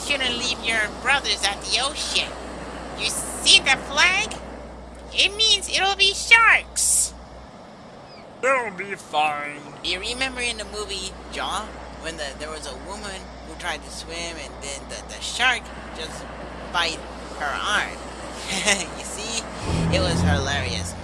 shouldn't leave your brothers at the ocean. You see the flag? It means it'll be sharks. They'll be fine. You remember in the movie Jaw when the, there was a woman who tried to swim and then the, the shark just bite her arm? you see, it was hilarious.